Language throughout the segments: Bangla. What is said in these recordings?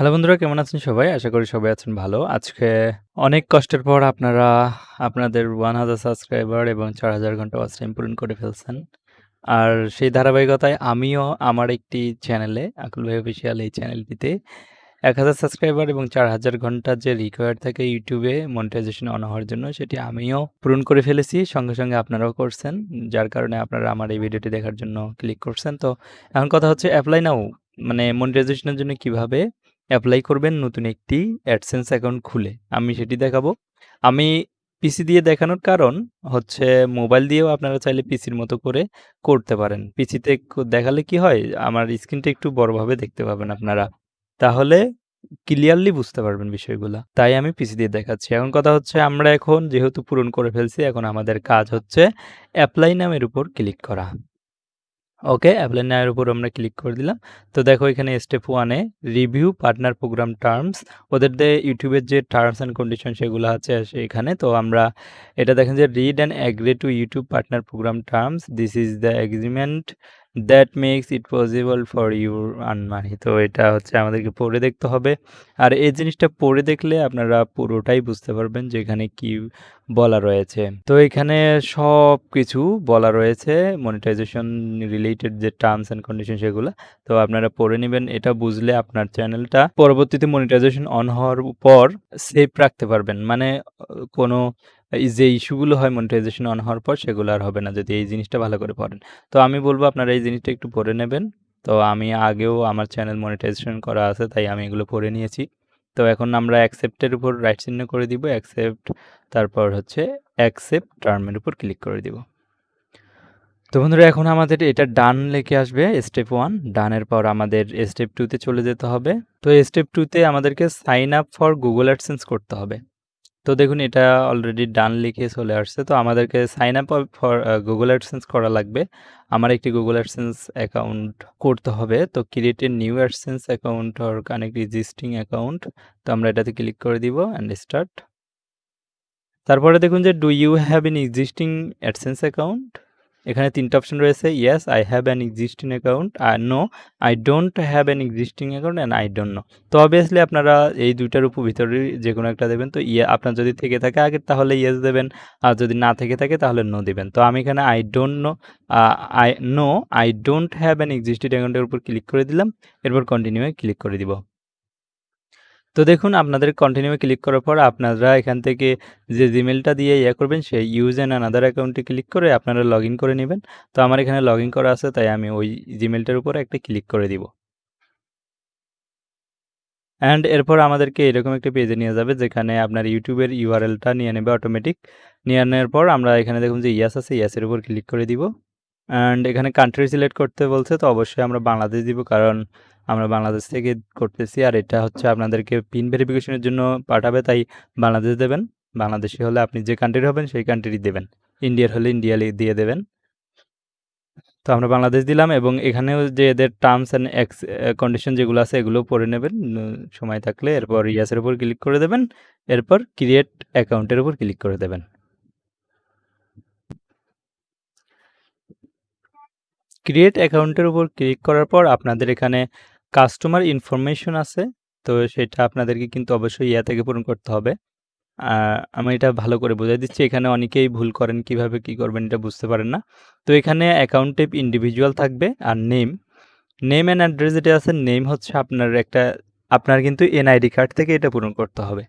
হ্যালো বন্ধুরা কেমন আছেন সবাই? আশা করি সবাই আছেন ভালো। আজকে অনেক কষ্টের পর আপনারা আপনাদের 1000 সাবস্ক্রাইবার এবং 4000 ঘণ্টা ওয়াচ টাইম পূরণ করে ফেলছেন। আর সেই ধারাবাহিকতায় আমিও আমার একটি চ্যানেলে আকুল ভাই অফিসিয়াল এই চ্যানেলটিতে 1000 সাবস্ক্রাইবার এবং 4000 ঘণ্টা যে রিকোয়ার্ড থাকে ইউটিউবে মনিটাইজেশন অন হওয়ার জন্য সেটি আমিও পূরণ করে ফেলেছি। সঙ্গে, সঙ্গে আপনারাও করছেন। যার কারণে আপনারা আমার এই ভিডিওটি দেখার জন্য ক্লিক করছেন। তো এখন কথা হচ্ছে অ্যাপ্লাই নাও মানে মনিটাইজেশনের জন্য কীভাবে অ্যাপ্লাই করবেন নতুন একটি অ্যাডসেন্স অ্যাকাউন্ট খুলে। আমি সেটি দেখাবো। আমি পিসি দিয়ে দেখানোর কারণ হচ্ছে মোবাইল দিয়েও আপনারা চাইলে পিসির মতো করে করতে পারেন। পিসিতে দেখালে কি হয়? আমার স্ক্রিনটা একটু বড়ভাবে দেখতে পাবেন আপনারা। তাহলে ক্লিয়ারলি বুঝতে পারবেন বিষয়গুলো তাই আমি পিসি দিয়ে দেখাচ্ছি। এখন কথা হচ্ছে আমরা এখন যেহেতু পূরণ করে ফেলছি, এখন আমাদের কাজ হচ্ছে অ্যাপ্লাই নামের উপর ক্লিক করা। ওকে অ্যাপ্লাই নাওয়ের উপর আমরা ক্লিক করে দিলাম। তো দেখো এখানে স্টেপ ওয়ানে রিভিউ পার্টনার প্রোগ্রাম টার্মস ওদের যে ইউটিউবের যে টার্মস অ্যান্ড কন্ডিশন সেগুলো আছে এখানে। তো আমরা এটা দেখেন যে read and agree to YouTube partner program terms this is the agreement that makes it possible for your earn money তো এটা হচ্ছে আমাদেরকে পড়ে দেখতে হবে। আর এই জিনিসটা পড়ে দেখলে আপনারা পুরোটাই বুঝতে পারবেন যে এখানে কি বলা রয়েছে। তো এখানে সব কিছু বলা রয়েছে মনিটাইজেশন রিলেটেড যে টার্মস অ্যান্ড কন্ডিশন সেগুলো। তো আপনারা পড়ে নেবেন, এটা বুঝলে আপনার চ্যানেলটা পরবর্তীতে মনিটাইজেশন অন হওয়ার পর সেভ রাখতে পারবেন। মানে কোনো যে ইস্যুগুলো হয় মনিটাইজেশন অন হওয়ার পর সেগুলো আর হবে না যদি এই জিনিসটা ভালো করে পড়েন। তো আমি বলব আপনারা এই জিনিসটা একটু পড়ে নেবেন। তো আমি আগেও আমার চ্যানেল মনিটাইজেশন করা আছে, তাই আমি এগুলো পড়ে নিয়েছি। তো এখন আমরা অ্যাকসেপ্টের উপর রাইট চিহ্ন করে দিব, অ্যাকসেপ্ট, তারপর হচ্ছে অ্যাকসেপ্ট টার্মের উপর ক্লিক করে দিব। তো বন্ধুরা, এখন আমাদের এটা ডান লেখে আসবে, স্টেপ ওয়ান। ডানের পর আমাদের স্টেপ টুতে চলে যেতে হবে। তো স্টেপ টুতে আমাদেরকে sign up for Google AdSense করতে হবে। তো দেখুন, এটা অলরেডি ডান লিখে চলে আসছে। তো আমাদেরকে sign up for Google AdSense করা লাগবে। আমার একটি গুগল অ্যাডসেন্স অ্যাকাউন্ট করতে হবে। তো create a new AdSense account or connect existing account তো আমরা এটাতে ক্লিক করে দিব অ্যান্ড স্টার্ট তারপরে দেখুন যে do you have an existing AdSense account এখানে তিনটা অপশন রয়েছে yes I have an existing account R no I don't have an existing account and I don't know তো অবভিয়াসলি আপনারা এই দুইটার উপর ভিতরে যে কোনো একটা দেবেন, তো ইয়ে আপনার যদি থেকে থাকে আগে, তাহলে ইয়েস দেবেন, আর যদি না থেকে থাকে, তাহলে নো দেবেন। তো আমি এখানে I don't know I know I don't have an existing অ্যাকাউন্টের উপর ক্লিক করে দিলাম, এরপর কন্টিনিউয়ে ক্লিক করে দিব। তো দেখুন, আপনাদের কন্টিনিউ ক্লিক করার পর আপনারা এখান থেকে যে জিমেলটা দিয়ে ইয়ে করবেন, সেই ইউজ অ্যান্ড আনাদার অ্যাকাউন্টে ক্লিক করে আপনারা লগ করে নেবেন। তো আমার এখানে লগ করা আছে, তাই আমি ওই জিমেলটার উপরে একটা ক্লিক করে দিব। অ্যান্ড এরপর আমাদেরকে এরকম একটা পেজে নিয়ে যাবে, যেখানে আপনার ইউটিউবের ইউআরএলটা নিয়ে নেবে অটোমেটিক নিয়ে নেওয়ার পর আমরা এখানে দেখুন যে ইয়াস আছে ইয়াসের উপর ক্লিক করে দিব। অ্যান্ড এখানে কান্ট্রি সিলেক্ট করতে বলছে, তো অবশ্যই আমরা বাংলাদেশ দিব, কারণ আমরা বাংলাদেশ থেকে করতেছি আর এটা হচ্ছে আপনাদেরকে পিন ভেরিফিকেশনের জন্য পাঠাবে, তাই বাংলাদেশ দেবেন। বাংলাদেশি হলে আপনি যে কান্ট্রির হবেন, সেই কান্ট্রি দেবেন। ইন্ডিয়ার হলে ইন্ডিয়া দিয়ে দেবেন। তো আমরা বাংলাদেশ দিলাম এবং এখানেও যে এদের টার্মস অ্যান্ড এক্স কন্ডিশন যেগুলো আছে, এগুলো পড়ে নেবেন। সময় থাকলে এরপর ইয়াসের উপর ক্লিক করে দেবেন। এরপর ক্রিয়েট অ্যাকাউন্টের উপর ক্লিক করে দেবেন। ক্রিয়েট অ্যাকাউন্টের উপর ক্লিক করার পর আপনাদের এখানে কাস্টমার ইনফরমেশন আছে, তো সেটা আপনাদেরকে কিন্তু অবশ্যই ইয়া থেকে পূরণ করতে হবে। আমি এটা ভালো করে বোঝাই দিচ্ছি, এখানে অনেকেই ভুল করেন, কীভাবে কি করবেন এটা বুঝতে পারেন না। তো এখানে অ্যাকাউন্ট টাইপ ইন্ডিভিজুয়াল থাকবে আর নেম নেম অ্যান্ড অ্যাড্রেস যেটা আছে নেম হচ্ছে আপনার একটা, আপনার কিন্তু এনআইডি কার্ড থেকে এটা পূরণ করতে হবে।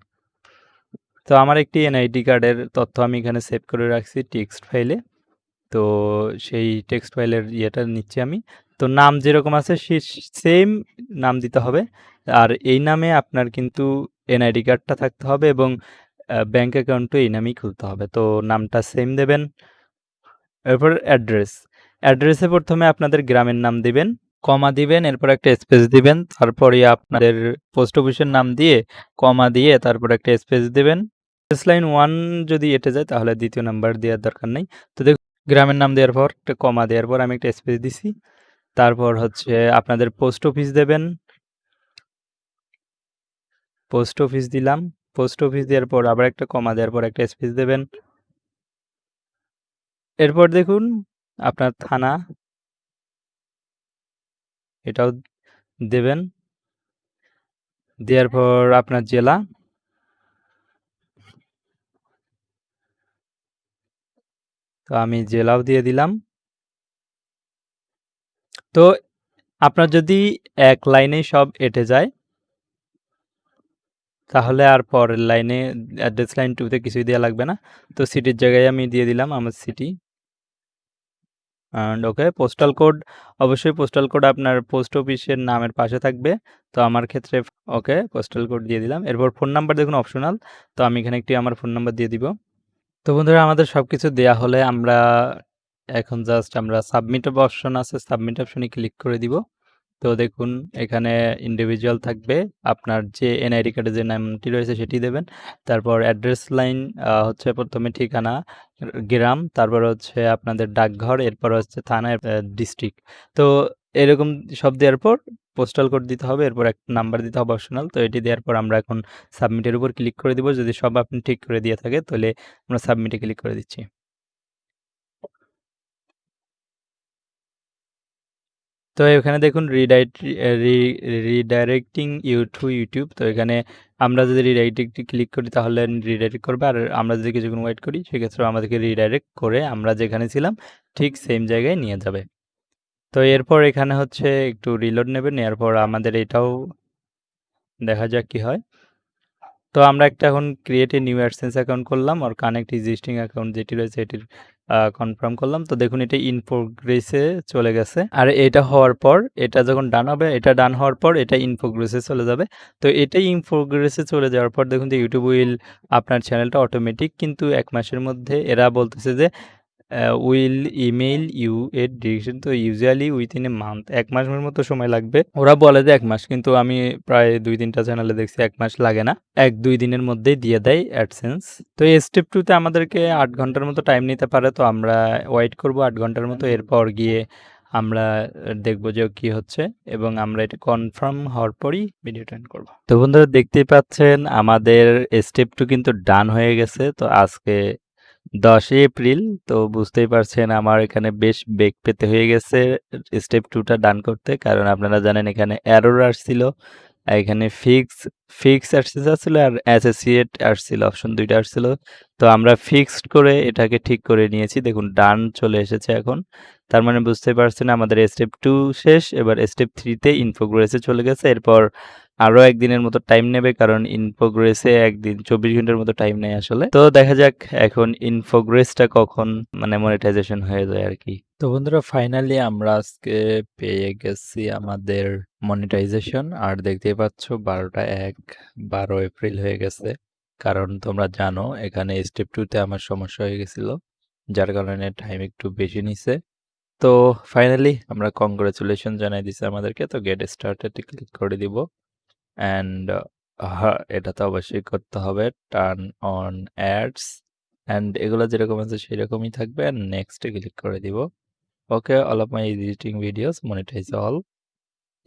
তো আমার একটি এনআইডি কার্ডের তথ্য আমি এখানে সেভ করে রাখছি টেক্সট ফাইলে তো সেই টেক্সট ফাইলের ইয়েটা নিচ্ছি আমি। তো নাম যেরকম আছে সেম নাম দিতে হবে। আর এই নামে আপনার কিন্তু এনআইডি কার্ডটা থাকতে হবে এবং ব্যাঙ্ক অ্যাকাউন্টও এই নামেই খুলতে হবে। তো নামটা সেম দেবেন। এরপর অ্যাড্রেস। অ্যাড্রেসে প্রথমে আপনাদের গ্রামের নাম দিবেন, কমা দিবেন, এরপর একটা স্পেস দিবেন, তারপরে আপনাদের পোস্ট অফিসের নাম দিয়ে কমা দিয়ে তারপর একটা স্পেস দিবেন। স্পেস লাইন ওয়ান যদি এটে যায় তাহলে দ্বিতীয় নাম্বার দেওয়ার দরকার নেই। তো দেখুন গ্রামের নাম দেওয়ার পর, একটা কমা দেওয়ার পর আমি একটা স্পেস দিছি। তারপর হচ্ছে আপনাদের পোস্ট অফিস দেবেন। পোস্ট অফিস দিলাম। পোস্ট অফিস দেওয়ার পর আবার একটা কমা দেওয়ার পর একটা স্পেস দেবেন। এরপর দেখুন আপনার থানা। এটাও দেবেন। দেওয়ার পর আপনার জেলা। তো আমি জেলাও দিয়ে দিলাম। তো আপনার যদি এক লাইনেই সব এঁটে যায়, তাহলে আর পরের লাইনে অ্যাড্রেস লাইন টুতে কিছুই দেওয়া লাগবে না। তো সিটির জায়গায় আমি দিয়ে দিলাম আমার city and okay postal code অবশ্যই পোস্টাল কোড আপনার পোস্ট অফিসের নামের পাশে থাকবে। তো আমার ক্ষেত্রে ওকে পোস্টাল কোড দিয়ে দিলাম। এরপর ফোন নাম্বার দেখুন অপশনাল তো আমি এখানে একটি আমার ফোন নাম্বার দিয়ে দিব। তো বন্ধুরা, আমাদের সব কিছু দেওয়া হলে আমরা এখন জাস্ট আমরা সাবমিট অপশন আছে সাবমিট অপশনে ক্লিক করে দিব। তো দেখুন, এখানে ইন্ডিভিজুয়াল থাকবে, আপনার যে এনআইডি কার্ডে যে নামটি রয়েছে সেটি দেবেন। তারপর অ্যাড্রেস লাইন হচ্ছে প্রথমে ঠিকানা, গ্রাম, তারপর হচ্ছে আপনাদের ডাকঘর, এরপর হচ্ছে থানা ডিস্ট্রিক্ট তো এরকম সব দেওয়ার পর পোস্টাল কোড দিতে হবে, এরপর একটা নাম্বার দিতে হবে অপশনাল তো এটি দেওয়ার পর আমরা এখন সাবমিটের উপর ক্লিক করে দিব। যদি সব আপনি ঠিক করে দিয়ে থাকে, তাহলে আমরা সাবমিটে ক্লিক করে দিচ্ছি। তো এখানে দেখুন রিডাইট রিডাইরেক্টিং ইউ টু ইউটিউব তো এখানে আমরা যদি রিডাইরেক্ট ক্লিক করি তাহলে রিডাইরেক্ট করবে, আর আমরা যদি কিছুক্ষণ ওয়েট করি সেক্ষেত্রে আমাদেরকে রিডাইরেক্ট করে আমরা যেখানে ছিলাম ঠিক সেম জায়গায় নিয়ে যাবে। তো এরপর এখানে হচ্ছে একটু রিলোড নেবেন, এরপর আমাদের এটাও দেখা যাক কি হয়। তো আমরা একটা এখন create a new AdSense account করলাম, আর কানেক্ট এক্সিস্টিং অ্যাকাউন্ট যেটি রয়েছে এটির কনফার্ম করলাম। তো দেখুন, এটা ইন প্রোগ্রেসে চলে গেছে। আর এটা হওয়ার পর, এটা যখন ডান হবে, এটা ডান হওয়ার পর, এটা ইন প্রোগ্রেসে চলে যাবে। তো এটাই ইন প্রোগ্রেসে চলে যাওয়ার পর, দেখুন যে ইউটিউব উইল আপনার চ্যানেলটা অটোমেটিক কিন্তু এক মাসের মধ্যে এরা বলতেছে যে উইল ইমেইল ইউ এর ডিরেকশন তো ইউজুয়ালি উইথিন এ মান্থ এক মাসের মতো সময় লাগবে। ওরা বলে যে এক মাস, কিন্তু আমি প্রায় দুই তিনটা চ্যানেলে দেখছি এক মাস লাগে না। এক, দুই দিনের মধ্যেই দিয়ে দেয় অ্যাডসেন্স তো এই স্টেপ টুতে আমাদেরকে আট ঘণ্টার মতো টাইম নিতে পারে। তো আমরা ওয়েট করব আট ঘণ্টার মতো, এরপর গিয়ে আমরা দেখব যে কি হচ্ছে এবং আমরা এটা কনফার্ম হওয়ার পরই ভিডিও টাইন করব। তো বন্ধুরা দেখতেই পাচ্ছেন, আমাদের স্টেপ টু কিন্তু ডান হয়ে গেছে। তো আজকে দশই এপ্রিল, তো বুঝতেই পারছেন আমার এখানে বেশ বেগ পেতে হয়ে গেছে স্টেপ টুটা ডান করতে। কারণ আপনারা জানেন এখানে অ্যারোর আসছিল এখানে ফিক্স ফিক্স আসছিল আর অ্যাসোসিয়েট আসছিল অপশন দুইটা আসছিল। তো আমরা ফিক্সড করে এটাকে ঠিক করে নিয়েছি। দেখুন ডান চলে এসেছে এখন। তার মানে বুঝতে পারছেন আমাদের স্টেপ টু শেষ, এবার স্টেপ থ্রিতে ইনফোগ্রেসে চলে গেছে। এরপর আরও একদিনের মতো টাইম নেবে, কারণ ইনফোগ্রেসে একদিন চব্বিশ ঘণ্টার মতো টাইম নেই আসলে। তো দেখা যাক এখন ইনফোগ্রেসটা কখন মানে মনিটাইজেশন হয়ে যায় আর কি। তো বন্ধুরা ফাইনালি আমরা আজকে পেয়ে গেছি আমাদের মনিটাইজেশন আর দেখতেই পাচ্ছ, বারোটা এক, বারো এপ্রিল হয়ে গেছে। কারণ তোমরা জানো, এখানে স্টেপ টুতে আমার সমস্যা হয়ে গেছিল, যার কারণে টাইম একটু বেশি নিছে। তো ফাইনালি আমরা কংগ্রেচুলেশন জানাই দিছি আমাদেরকে। তো গেট স্টার্টেড ক্লিক করে দিব। অ্যান্ড এটা তো অবশ্যই করতে হবে। টার্ন অন অ্যাডস অ্যান্ড এগুলো যেরকম আছে সেরকমই থাকবে। অ্যান্ড নেক্সটে ক্লিক করে দিব। Okay all of my editing videos monetize all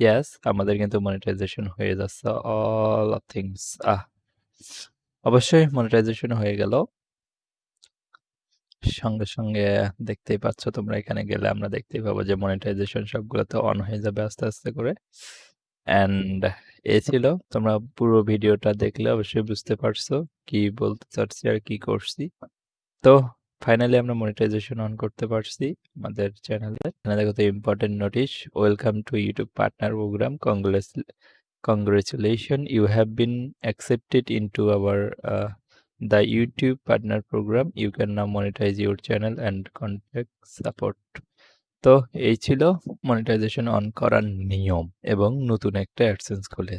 yes আমাদের কিন্তু মনিটাইজেশন হয়ে যাচ্ছে অল অফ থিংস আহ, অবশ্যই মনিটাইজেশন হয়ে গেল। সঙ্গে সঙ্গে দেখতেই পাচ্ছ তোমরা এখানে গেলে আমরা দেখতেই পাবো যে মনিটাইজেশন সবগুলোতে অন হয়ে যাবে আস্তে আস্তে করে। অ্যান্ড এ ছিল তোমরা পুরো ভিডিওটা দেখলে অবশ্যই বুঝতে পারছ কি বলতে চাচ্ছি আর কি করছি। তো ফাইনালি আমরা মনিটাইজেশন অন করতে পারছি আমাদের চ্যানেলে এখানে দেখো তো important notice welcome to YouTube partner program congress congratulation you have been accepted into our the YouTube partner program you can now monetize your channel and contact support তো এই ছিল মনিটাইজেশন অন করার নিয়ম এবং নতুন একটা অ্যাডসেন্স খুলে।